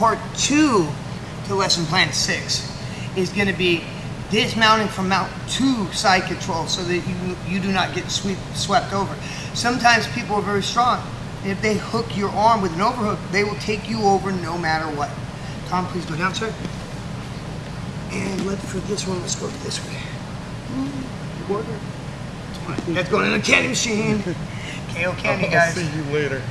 part two to lesson plan six is going to be dismounting from mount to side control so that you you do not get sweep, swept over. Sometimes people are very strong. If they hook your arm with an overhook, they will take you over no matter what. Tom, please go down, sir. And let for this one, let's go this way. That's going in the candy machine. KO candy, guys. I'll guys. see you later.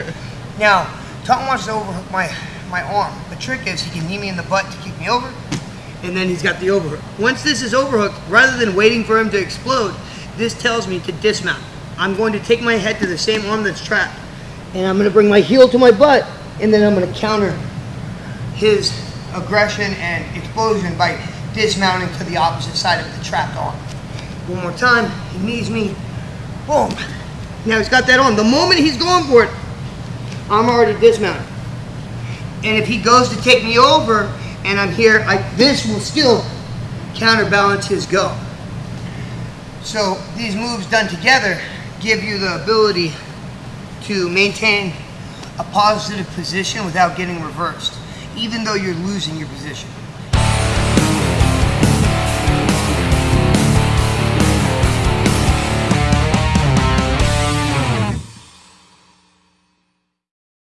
Now, Tom wants to overhook my, my arm. The trick is he can knee me in the butt to kick me over, and then he's got the overhook. Once this is overhooked, rather than waiting for him to explode, this tells me to dismount. I'm going to take my head to the same arm that's trapped, and I'm going to bring my heel to my butt, and then I'm going to counter his aggression and explosion by dismounting to the opposite side of the trapped arm. One more time, he knees me, boom. Now he's got that on. The moment he's going for it, I'm already dismounted. And if he goes to take me over and I'm here, I, this will still counterbalance his go. So these moves done together give you the ability to maintain a positive position without getting reversed, even though you're losing your position.